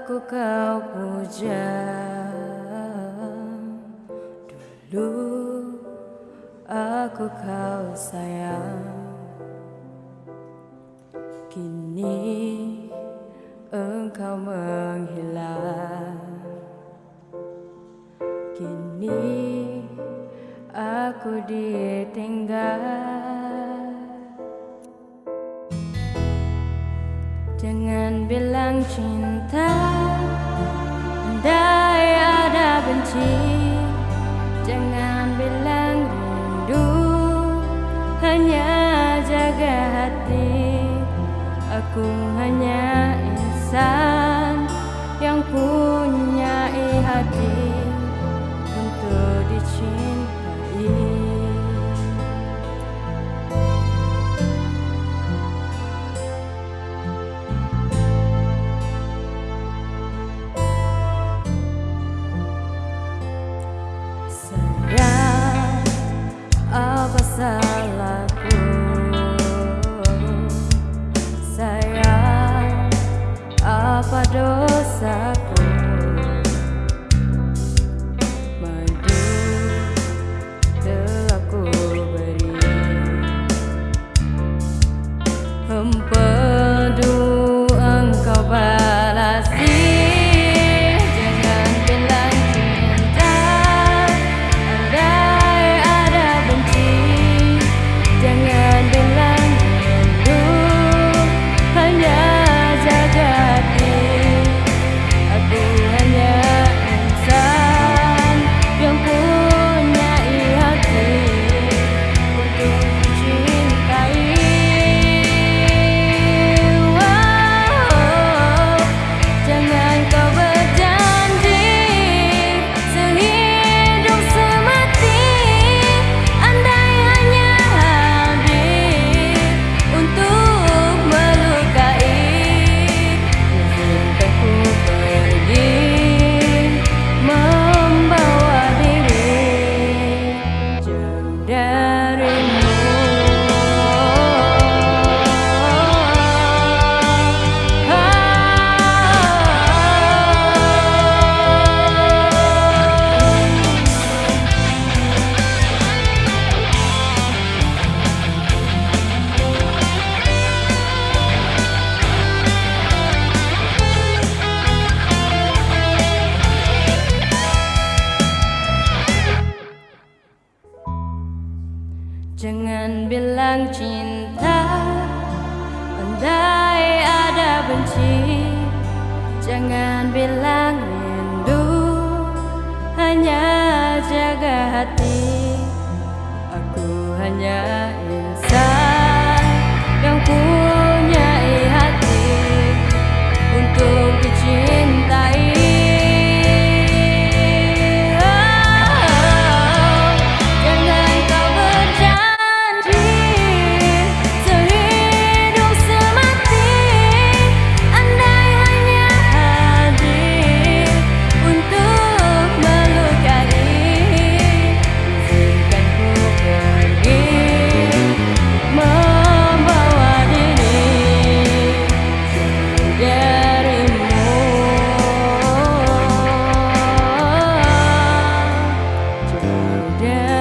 Aku kau puja Dulu aku kau sayang. Kini engkau menghilang. Kini aku ditinggal Jangan bilang cinta Andai ada benci. Jangan bilang rindu Hanya jaga hati. Aku hanya insan salahku? Sayang, apa dosaku? Jangan bilang cinta Andai ada benci. Jangan bilang rindu Hanya jaga hati. Aku hanya down.